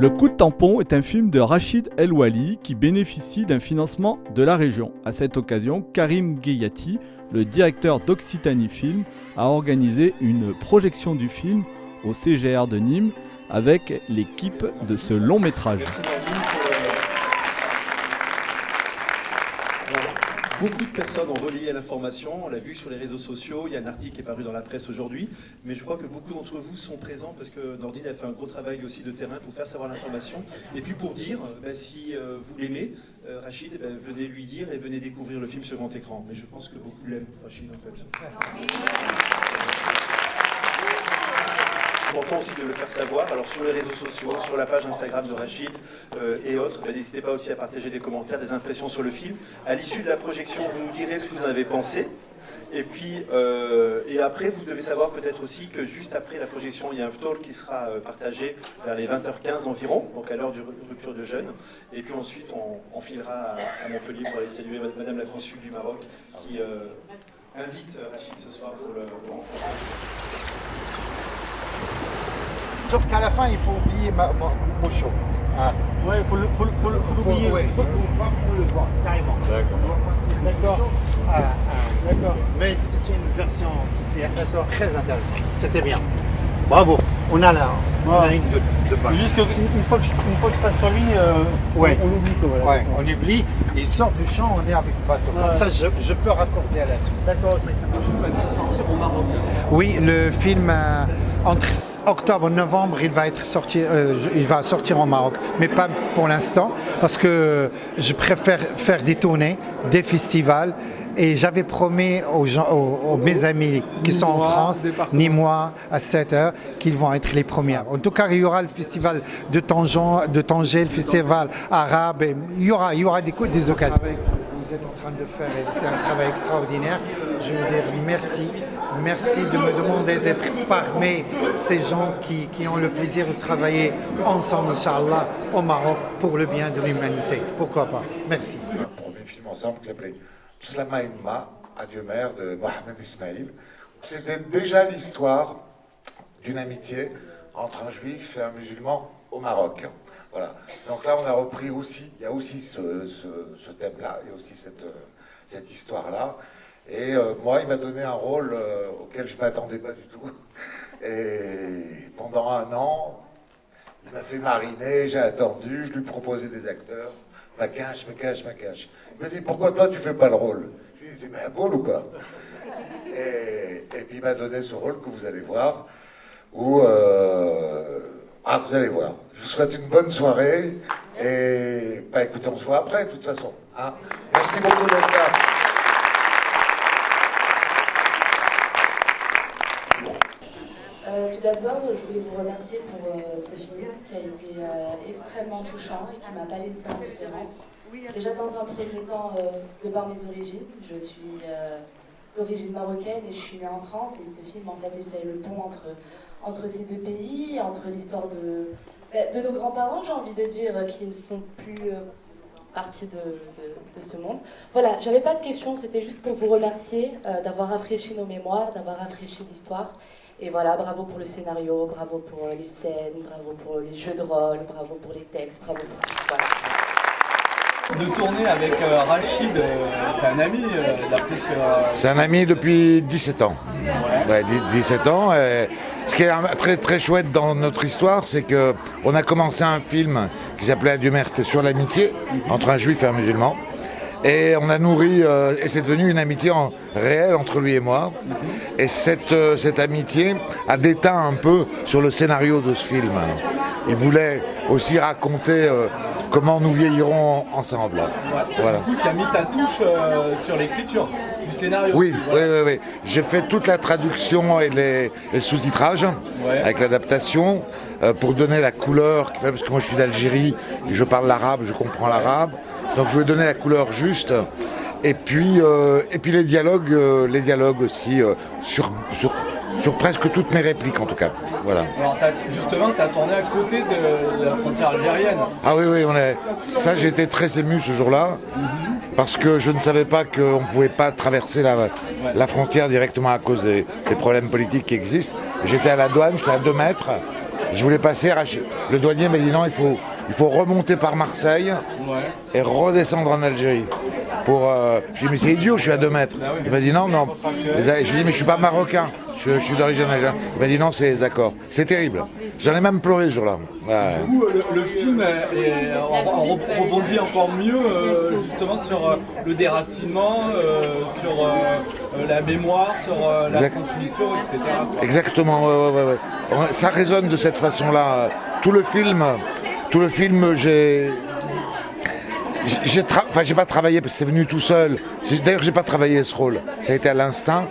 Le coup de tampon est un film de Rachid El Wali qui bénéficie d'un financement de la région. À cette occasion, Karim Gayati, le directeur d'Occitanie Film, a organisé une projection du film au CGR de Nîmes avec l'équipe de ce long métrage. Beaucoup de personnes ont relayé l'information, on l'a vu sur les réseaux sociaux, il y a un article qui est paru dans la presse aujourd'hui, mais je crois que beaucoup d'entre vous sont présents parce que Nordine a fait un gros travail aussi de terrain pour faire savoir l'information. Et puis pour dire, bah, si euh, vous l'aimez, euh, Rachid, bah, venez lui dire et venez découvrir le film sur grand écran. Mais je pense que beaucoup l'aiment, Rachid, en fait important aussi de le faire savoir. Alors sur les réseaux sociaux, sur la page Instagram de Rachid euh, et autres, ben, n'hésitez pas aussi à partager des commentaires, des impressions sur le film. À l'issue de la projection, vous nous direz ce que vous en avez pensé. Et puis, euh, et après, vous devez savoir peut-être aussi que juste après la projection, il y a un talk qui sera euh, partagé vers les 20h15 environ, donc à l'heure de rupture de jeûne. Et puis ensuite, on, filera à, Montpellier pour aller saluer Madame la consul du Maroc qui invite Rachid ce soir pour le, le Sauf qu'à la fin, il faut oublier ma, Mocho. Ah. Ouais, il faut l'oublier. Faut, faut, faut, faut, ouais, faut, pas le voir, carrément. D'accord. Ah, ah. D'accord. Mais c'est une version qui c'est très intéressante. C'était bien. Bravo. On a là, on a une de, de page. Juste une fois que je, une fois que je passe sur lui, euh, ouais. on, on oublie. Quoi, ouais, on oublie. Et il sort du champ, on est avec le bateau. Comme ça, je, je, peux raccorder à la suite. D'accord, ok. Ça va sortir au Maroc. Oui, le film... Euh, entre octobre et novembre, il va, être sorti, euh, il va sortir au Maroc, mais pas pour l'instant, parce que je préfère faire des tournées, des festivals, et j'avais promis aux, gens, aux, mes amis qui sont en France, ni moi, à 7 heures, qu'ils vont être les premiers. En tout cas, il y aura le festival de Tanger, de Tanger le festival arabe, il y aura, il y aura des, des occasions. Vous êtes en train de faire, c'est un travail extraordinaire. Je vous dis merci. Merci de me demander d'être parmi ces gens qui, qui, ont le plaisir de travailler ensemble, Inch'Allah, au Maroc pour le bien de l'humanité. Pourquoi pas? Merci. Un premier film ensemble qui s'appelait Slama Imma, Adieu mère de Mohamed Ismail. C'était déjà l'histoire d'une amitié entre un juif et un musulman au Maroc. Voilà. Donc là, on a repris aussi, il y a aussi ce, ce, ce thème-là, il y a aussi cette, cette histoire-là. Et euh, moi, il m'a donné un rôle euh, auquel je ne m'attendais pas du tout. Et pendant un an, il m'a fait mariner, j'ai attendu, je lui proposais des acteurs. Ma cache, me cache, ma cache. Il m'a dit, pourquoi toi tu fais pas le rôle? Je lui ai dit, mais un rôle ou quoi? Et, puis il m'a donné ce rôle que vous allez voir. Euh, ah, vous allez voir. Je vous souhaite une bonne soirée. Et bah, écoutez, on se voit après, de toute façon. Hein. Merci beaucoup d'être là. Tout d'abord, je voulais vous remercier pour euh, ce film qui a été euh, extrêmement touchant et qui m'a pas laissé indifférente. Déjà dans un premier temps, euh, de par mes origines, je suis d'origine marocaine et je suis née en France et ce film en fait il fait le pont entre, entre ces deux pays, entre l'histoire de, bah, de nos grands-parents j'ai envie de dire, qui ne font plus partie de, de, de, ce monde. Voilà, j'avais pas de questions, c'était juste pour vous remercier d'avoir rafraîchi nos mémoires, d'avoir rafraîchi l'histoire et voilà, bravo pour le scénario, bravo pour euh, les scènes, bravo pour les jeux de rôle, bravo pour les textes, bravo pour tout. Voilà. De tourner avec euh, Rachid, euh, c'est un ami que... C'est un ami depuis 17 ans. Ouais. 17 ans. Et ce qui est très très chouette dans notre histoire, c'est qu'on a commencé un film qui s'appelait Adieu mère, c'était sur l'amitié entre un juif et un musulman. Et on a nourri, euh, et c'est devenu une amitié en, réelle entre lui et moi. Et cette, euh, cette amitié a déteint un peu sur le scénario de ce film. Il voulait aussi raconter euh, comment nous vieillirons ensemble. voilà. Du coup, tu as mis ta touche sur l'écriture du scénario. Oui, oui, oui, oui. J'ai fait toute la traduction et les, le sous-titrage avec l'adaptation pour donner la couleur, parce que moi je suis d'Algérie, je parle l'arabe, je comprends l'arabe. Donc je vais donner la couleur juste. Et puis, euh, et puis les dialogues, euh, les dialogues aussi euh, sur, sur, sur, presque toutes mes répliques en tout cas. Voilà. Alors justement, tu as tourné à côté de, la frontière algérienne. Ah oui, oui, on est... ça été très ému ce jour-là. Parce que je ne savais pas qu'on ne pouvait pas traverser la, la, frontière directement à cause des, des problèmes politiques qui existent. J'étais à la douane, j'étais à 2 mètres. Je voulais passer, le douanier m'a dit non, il faut, il faut remonter par Marseille et redescendre en Algérie. Pour, euh, je lui ai dit mais c'est idiot, je suis à 2 mètres. Il m'a dit non, non. Je lui ai dit mais je suis pas marocain, je, je suis d'origine algérienne. Il m'a dit non, c'est les accords. C'est terrible. J'en ai même pleuré ce jour-là. Ouais. Du coup, le, le film est- rebondit encore mieux euh, justement sur euh, le déracinement, euh, sur euh, euh, la mémoire, sur euh, la Exact. transmission, etc. Exactement, ouais, ouais, ouais, ouais. Ça résonne de cette façon-là. Tout le film, tout le film, j'ai. j'ai- pas travaillé parce que c'est venu tout seul. D'ailleurs, j'ai pas travaillé ce rôle. Ça a été à l'instinct.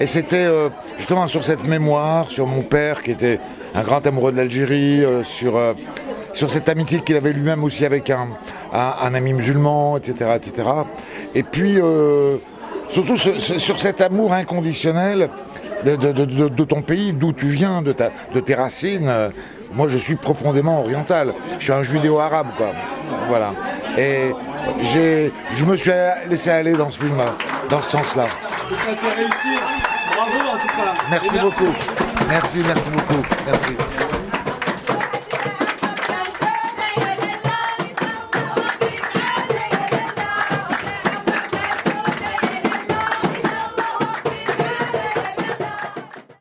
Et c'était euh, justement sur cette mémoire, sur mon père qui était un grand amoureux de l'Algérie, euh, sur, euh, sur cette amitié qu'il avait lui-même aussi avec un, ami musulman, etc. etc. Et puis, surtout sur cet amour inconditionnel de, ton pays, d'où tu viens, de tes racines. Moi, je suis profondément oriental. Je suis un judéo-arabe, quoi. Voilà. Et je me suis laissé aller dans ce film, dans ce sens-là. Bravo en tout cas. Merci Et beaucoup. Merci, merci beaucoup. Merci.